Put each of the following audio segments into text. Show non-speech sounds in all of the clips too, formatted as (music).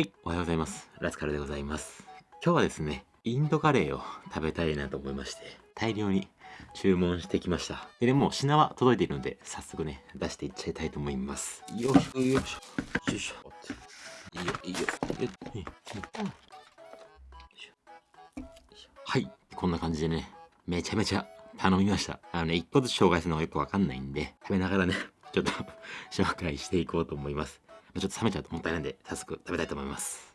はい、おはようございます。ラスカルでございます。今日はですね、インドカレーを食べたいなと思いまして、大量に注文してきました。で、でも品は届いているので、早速ね、出していっちゃいたいと思います。よいしょ、よいしょ、よいしょ。よ、いいよ。いいしょよいしょはい、こんな感じでね、めちゃめちゃ頼みました。あのね、一個ずつ紹介するのがよくわかんないんで、食べながらね、ちょっと (laughs) 紹介していこうと思います。ちょっと冷めちゃうともったいないんで、早速食べたいと思います。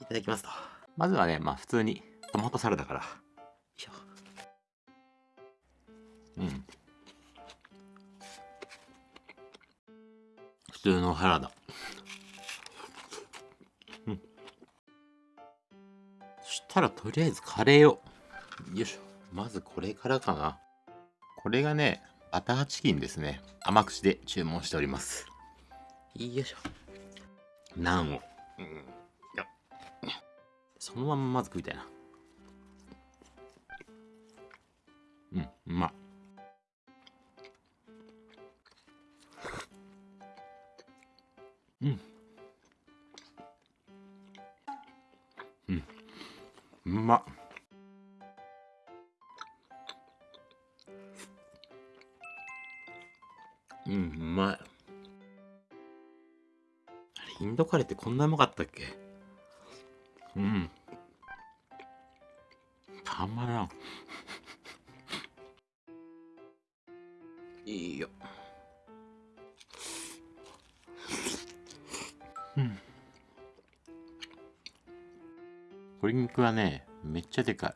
いただきますと。まずはね、まあ普通にトマトサラダから。よいしょ。うん。普通のサラダ。うん。そしたらとりあえずカレーを。よいしょ。まずこれからかな。これがね、バターチキンですね。甘口で注文しております。よいしょ。ナンを。うん。そのまんままず食いたいな。うん、うまい。うん。うん。うまっ。うん、うまい。インドカレーってこんなうまかったっけ？うん。たまらん。(laughs) いいよ。うん。鶏肉はね、めっちゃでかい。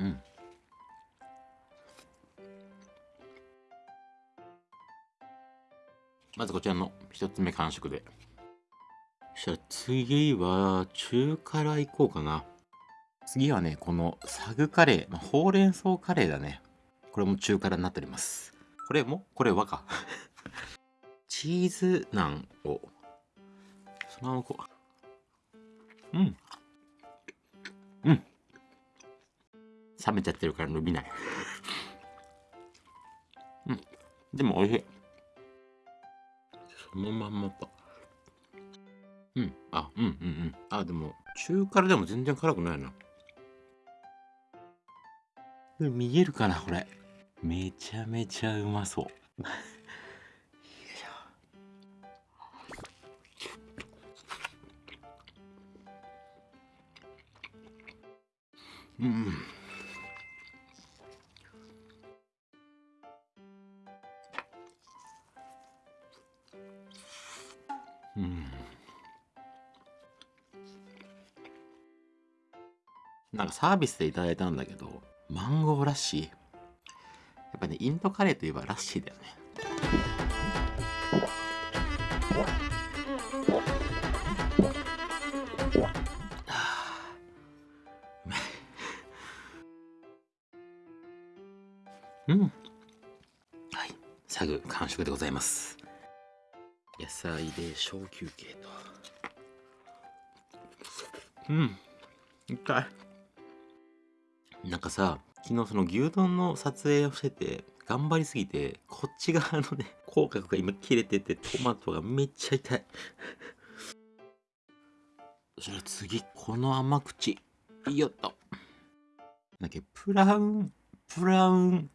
うん。まずこちらの一つ目完食で。そしたら次は中辛いこうかな。次はね、このサグカレー、まあ、ほうれん草カレーだね。これも中辛になっております。これも？これ和か。(laughs) チーズナンを、そのままこう。うん。うん。冷めちゃってるから伸びない。(laughs) うん。でも美味しい。そのまんまと。うん。あ、うんうんうん。あ、でも、中辛でも全然辛くないな。見えるかなこれ。めちゃめちゃうまそう。よなんかサービスでいただいたんだけど、マンゴーラッシー。やっぱね、インドカレーといえばラッシーだよね。うまいうん。はい。サグ完食でございます。野菜で小休憩と。うん。痛い。なんかさ、昨日その牛丼の撮影をしてて、頑張りすぎて、こっち側のね、(laughs) 口角が今切れてて、トマトがめっちゃ痛い。(laughs) そしたら次、この甘口。よっと。なんだっけ、プラウン、プラウン、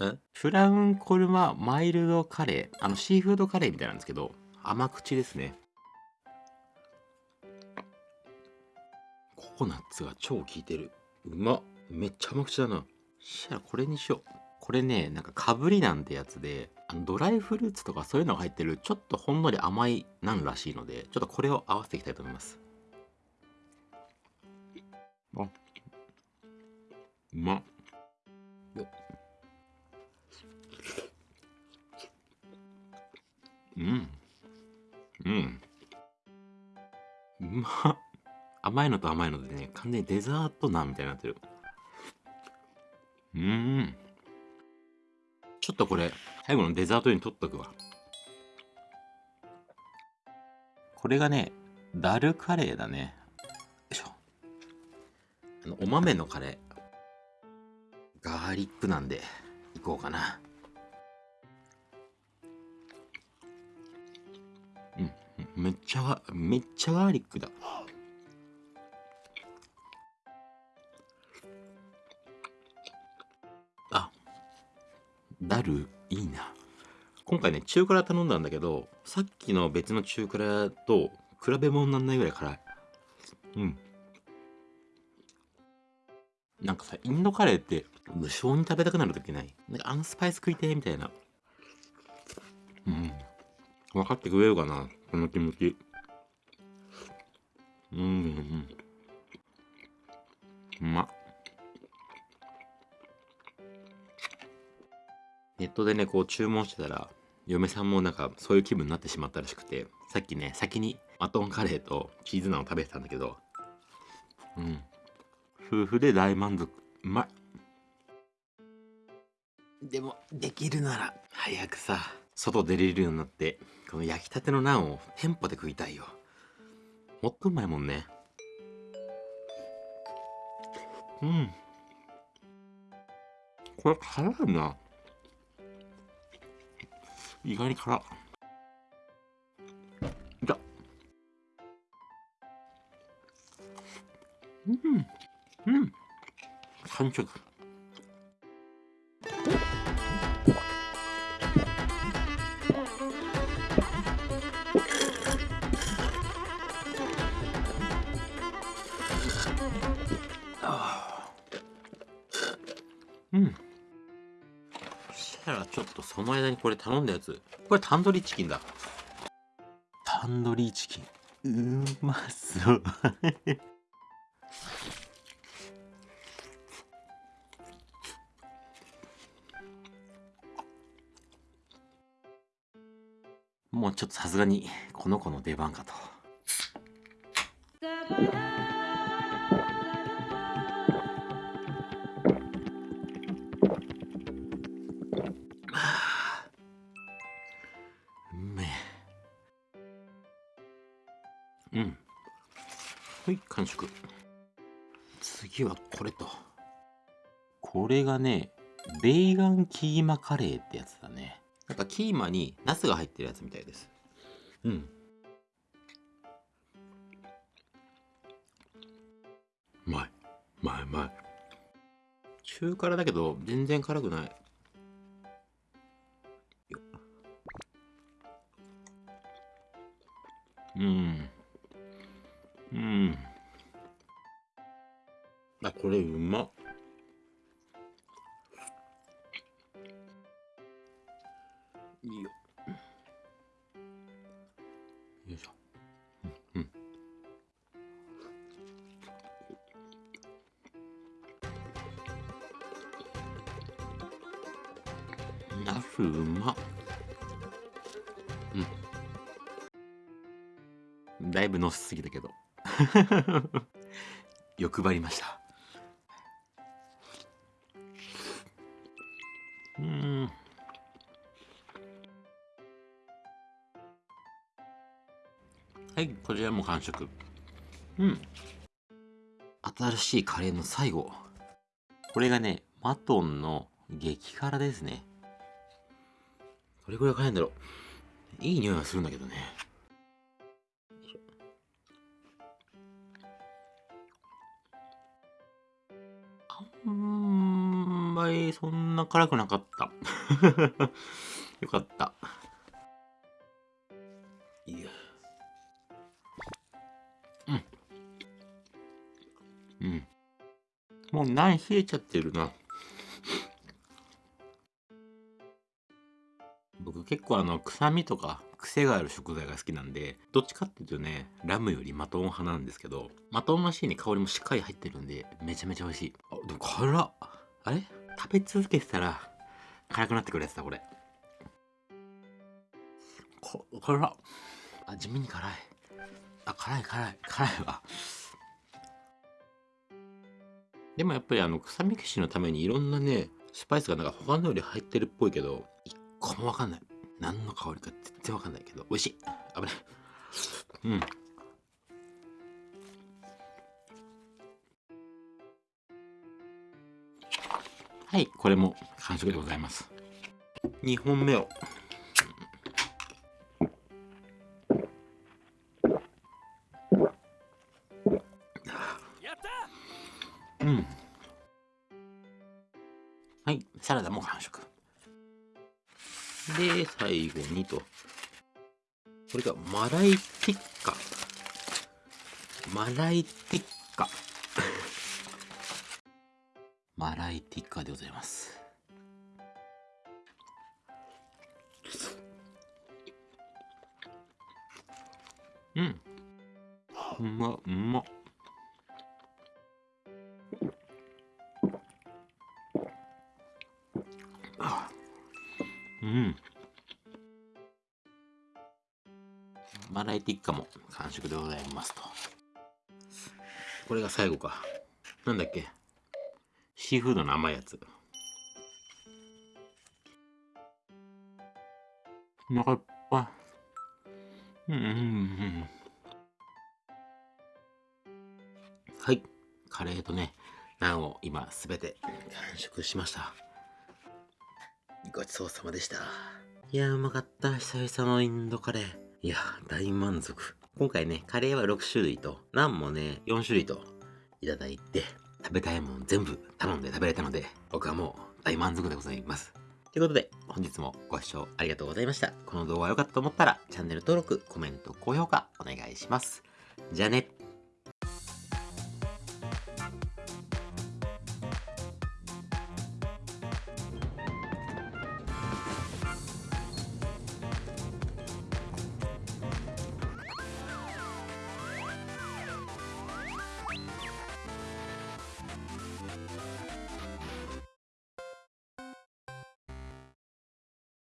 え？プラウンコルママイルドカレー？あの、シーフードカレーみたいなんですけど、甘口ですね。ココナッツが超効いてる。うまっ。めっちゃ甘口だな。しゃらこれにしよう。これね、なんかかぶりなんてやつで、あのドライフルーツとかそういうのが入ってる、ちょっとほんのり甘いなんらしいので、ちょっとこれを合わせていきたいと思います。あ、うまっうん。うん。うまっ。甘いのと甘いのでね、完全にデザートナンみたいになってる。うーん。ちょっとこれ、最後のデザートに取っとくわ。これがね、ダルカレーだね。よいしょ。あの、お豆のカレー。ガーリックなんで、いこうかな。うんめっちゃめっちゃガーリックだダルいいな。今回ね中辛頼んだんだけどさっきの別の中辛と比べ物にならないぐらい辛い。うん。なんかさインドカレーって無性に食べたくなる時ない？なんかあのスパイス食いてみたいな。うん。分かってくれるかな？この気持ち。うんうん。うまっ。ネットでねこう注文してたら嫁さんもなんかそういう気分になってしまったらしくてさっきね先にマトンカレーとチーズナンを食べてたんだけどうん。夫婦で大満足。うまい。でもできるなら。早くさ外出れるようになってこの焼きたてのナンを店舗で食いたいよ。もっとうまいもんね。うん。これ辛いな意外に辛っいた。うん。うん。完食たらちょっとその間にこれ頼んだやつ。これタンドリーチキンだ。タンドリーチキン。うまそう。もうちょっとさすがにこの子の出番かと。はい完食。次はこれと。これがねベーガンキーマカレーってやつだね。なんかキーマにナスが入ってるやつみたいです。うん。うまい。うまいうまい。中辛だけど全然辛くない。よ。うんうん。あこれうまっ。いいよ。よいしょ。うん。うん。ナスうまっ。うん。だいぶのしすぎたけど (laughs) 欲張りました。うん。はいこちらも完食。うん。新しいカレーの最後。これがねマトンの激辛ですね。どれぐらい辛いんだろう。いい匂いがするんだけどね。んまりそんな辛くなかった。(laughs) よかった。いや。うん。うん。もうない冷えちゃってるな。僕結構あの臭みとか癖がある食材が好きなんでどっちかっていうとねラムよりマトン派なんですけどマトンマシーンに香りもしっかり入ってるんでめちゃめちゃ美味しい。あでも辛っ。あれ？食べ続けてたら辛くなってくるやつだこれ。こ辛っ。あ地味に辛い。あ辛い辛い辛いわ。でもやっぱりあの臭み消しのためにいろんなねスパイスがなんか他のより入ってるっぽいけどこれわかんない。何の香りか全然わかんないけど。美味しい。危ない。うん。はいこれも完食でございます。2本目を。うん。はいサラダも完食。で最後にと。これがマライティッカ。マライティッカ。(laughs) マライティッカでございます。うん。うまうま。これが最後か。なんだっけ？シーフードの甘いやつ。お腹いっぱい。うんうんうんはい。カレーとねナンを今すべて完食しました。ごちそうさまでした。いやうまかった。久々のインドカレー。いや大満足。今回ねカレーは6種類とナンもね4種類といただいて食べたいもん全部頼んで食べれたので僕はもう大満足でございます。ということで本日もご視聴ありがとうございました。この動画が良かったと思ったらチャンネル登録コメント高評価お願いします。じゃあね。